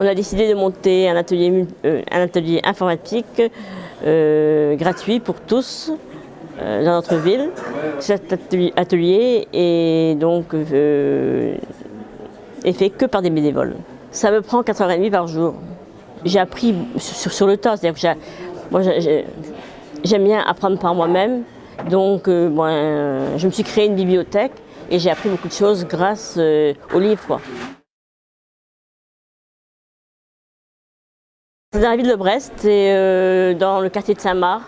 On a décidé de monter un atelier, euh, informatique euh, gratuit pour tous euh, dans notre ville. Cet atelier est donc fait que par des bénévoles. Ça me prend 4h30 par jour. J'ai appris sur, le tas, c'est-à-dire que j'aime bien apprendre par moi-même, donc je me suis créé une bibliothèque et j'ai appris beaucoup de choses grâce aux livres. Dans la ville de Brest et euh, dans le quartier de Saint-Marc.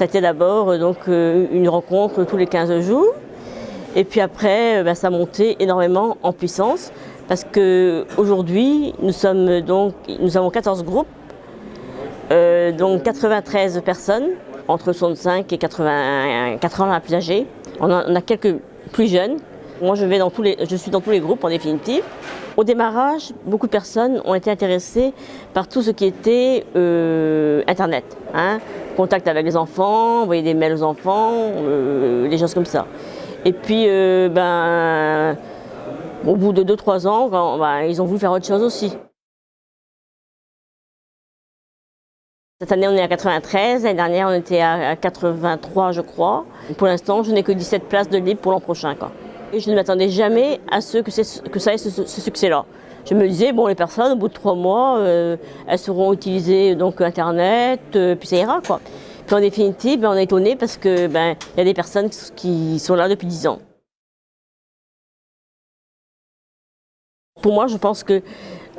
Été d'abord euh, donc euh, une rencontre tous les 15 jours. Et puis après, bah, ça a monté énormément en puissance parce qu'aujourd'hui, nous nous avons 14 groupes, donc 93 personnes, entre 65 et 80, 80 plus âgés. On a, quelques plus jeunes. Moi, je, vais dans tous les, je suis dans tous les groupes en définitive. Au démarrage, beaucoup de personnes ont été intéressées par tout ce qui était euh, Internet. Hein. Contact avec les enfants, envoyer des mails aux enfants, euh, des choses comme ça. Et puis, euh, ben, au bout de 2-3 ans, ben, ils ont voulu faire autre chose aussi. Cette année, on est à 93. L'année dernière, on était à 83, je crois. Pour l'instant, je n'ai que 17 places de libre pour l'an prochain. Je ne m'attendais jamais à ce que, ça ait ce, succès-là. Je me disais, bon, les personnes, au bout de trois mois, euh, elles seront utilisées donc Internet, euh, puis ça ira, quoi. Puis en définitive, ben, on est étonné parce que ben, y a des personnes qui sont là depuis dix ans. Pour moi, je pense que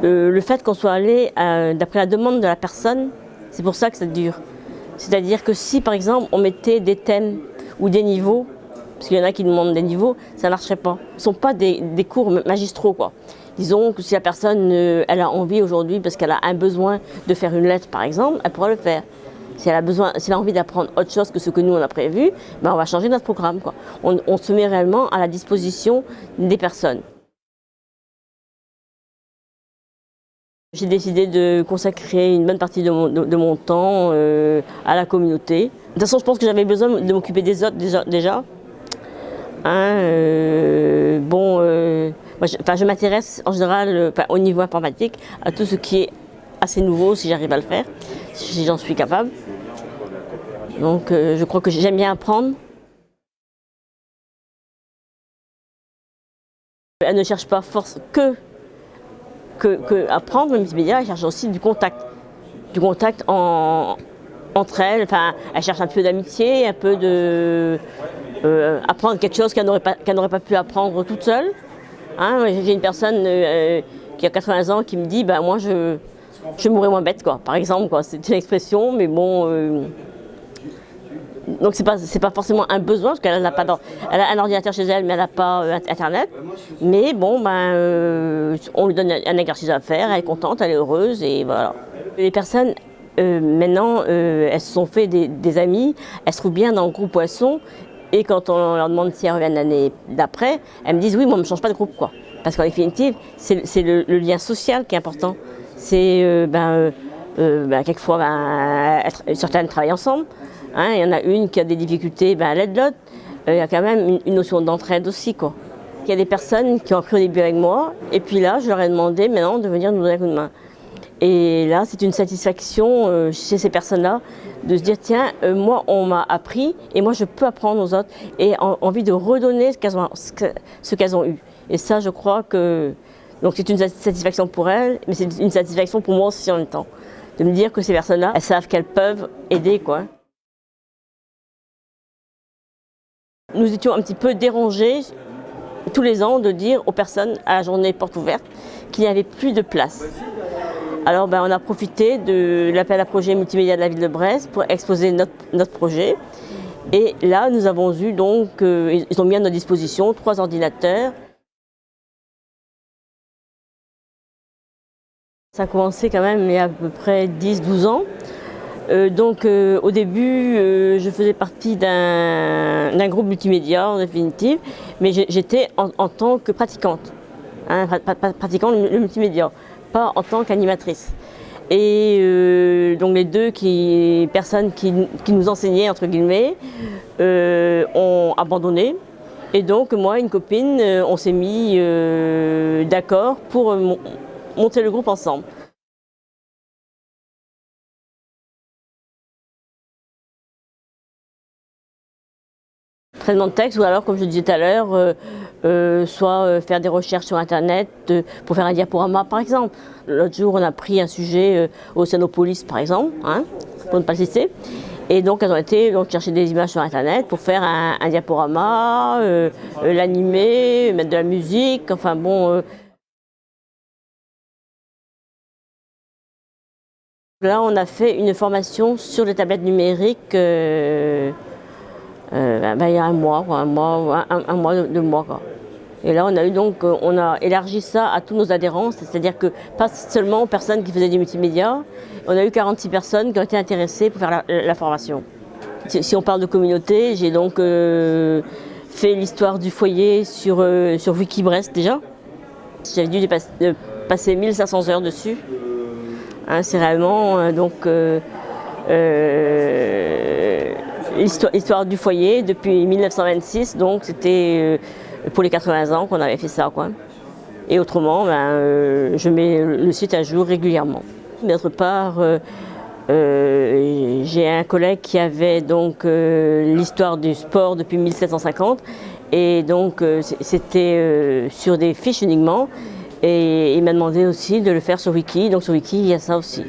euh, le fait qu'on soit allé d'après la demande de la personne, c'est pour ça que ça dure. C'est-à-dire que si, par exemple, on mettait des thèmes ou des niveaux, parce qu'il y en a qui demandent des niveaux, ça ne marcherait pas. Ce ne sont pas des, cours magistraux. Quoi. Disons que si la personne elle a envie aujourd'hui, parce qu'elle a un besoin de faire une lettre par exemple, elle pourra le faire. Si elle a, besoin, si elle a envie d'apprendre autre chose que ce que nous on a prévu, ben on va changer notre programme. Quoi. On, se met réellement à la disposition des personnes. J'ai décidé de consacrer une bonne partie de mon, temps euh, à la communauté. De toute façon, je pense que j'avais besoin de m'occuper des autres déjà Hein, euh, bon, euh, je, m'intéresse en général euh, au niveau informatique à tout ce qui est assez nouveau si j'arrive à le faire, si j'en suis capable. Donc je crois que j'aime bien apprendre. Elle ne cherche pas force que, que, apprendre le multimédia, elle cherche aussi du contact. Du contact entre elles, enfin, elle cherche un peu d'amitié, un peu de, euh, apprendre quelque chose qu'elle n'aurait pas, pas, pu apprendre toute seule. Hein. J'ai une personne euh, qui a 80 ans qui me dit bah, moi je, je mourrais moins bête quoi, par exemple. C'est une expression, mais bon. Euh, donc c'est pas pas forcément un besoin parce qu'elle n'a a un ordinateur chez elle mais elle n'a pas internet. Mais bon ben on lui donne un exercice à faire, elle est contente, elle est heureuse et voilà. Les personnes maintenant, elles se sont fait des, des, amis, elles se trouvent bien dans le groupe Poisson et quand on leur demande si elles reviennent l'année d'après, elles me disent oui, moi, on ne change pas de groupe. quoi. Parce qu'en définitive, c'est le, lien social qui est important. C'est euh, ben, euh, euh, ben, quelquefois, ben, certaines travaillent ensemble. Hein. il y en a une qui a des difficultés, ben, elle aide l'autre. Il y a quand même une, notion d'entraide aussi. Quoi. Il y a des personnes qui ont appris au début avec moi, et puis là, je leur ai demandé maintenant de venir nous donner un coup de main. Et là, c'est une satisfaction euh, chez ces personnes-là de se dire, tiens, euh, moi, on m'a appris et moi, je peux apprendre aux autres et envie de redonner ce qu'elles ont, ont, eu. Et ça, je crois que... Donc c'est une satisfaction pour elles, mais c'est une satisfaction pour moi aussi en même temps. De me dire que ces personnes-là, elles savent qu'elles peuvent aider, quoi. Nous étions un petit peu dérangés tous les ans de dire aux personnes à la journée porte ouverte qu'il n'y avait plus de place. Alors ben, on a profité de l'appel à projet multimédia de la ville de Brest pour exposer notre, projet. Et là, nous avons eu donc, euh, ils ont mis à notre disposition trois ordinateurs. Ça a commencé quand même il y a à peu près 10-12 ans. Euh, donc euh, au début, je faisais partie d'un groupe multimédia en définitive, mais j'étais en, tant que pratiquante, hein, pratiquant le multimédia pas en tant qu'animatrice. Et euh, donc les deux personnes qui, nous enseignaient, entre guillemets, euh, ont abandonné. Et donc moi et une copine, euh, on s'est mis d'accord pour monter le groupe ensemble. Traitement de texte ou alors, comme je disais tout à l'heure, euh, euh, soit faire des recherches sur Internet pour faire un diaporama, par exemple. L'autre jour, on a pris un sujet au Océanopolis, par exemple, hein, pour ne pas le citer. Et donc, elles ont été donc, chercher des images sur Internet pour faire un, un diaporama, l'animer, mettre de la musique, enfin bon... Là, on a fait une formation sur les tablettes numériques euh, euh, ben, il y a un mois, un mois, un, mois, deux mois. Quoi. Et là, on a eu donc, euh, on a élargi ça à tous nos adhérents, c'est-à-dire que pas seulement aux personnes qui faisaient du multimédia, on a eu 46 personnes qui ont été intéressées pour faire la, formation. Si, on parle de communauté, j'ai donc fait l'histoire du foyer sur, sur Wikibrest déjà. J'avais dû passer 1500 heures dessus. Hein, c'est euh, donc euh, euh, histoire, du foyer depuis 1926, donc c'était pour les 80 ans qu'on avait fait ça. Quoi. Et autrement, ben, je mets le site à jour régulièrement. D'autre part, j'ai un collègue qui avait donc l'histoire du sport depuis 1750 et donc c'était sur des fiches uniquement et il m'a demandé aussi de le faire sur Wiki, donc sur Wiki il y a ça aussi.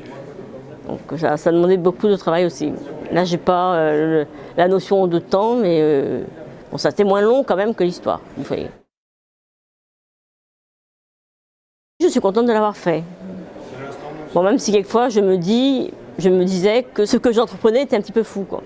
Donc ça, demandait beaucoup de travail aussi. Là j'ai pas euh, la notion de temps, mais euh, bon, ça c'était moins long quand même que l'histoire, vous voyez. Je suis contente de l'avoir fait. Bon, même si quelquefois je me dis, je me disais que ce que j'entreprenais était un petit peu fou. Quoi.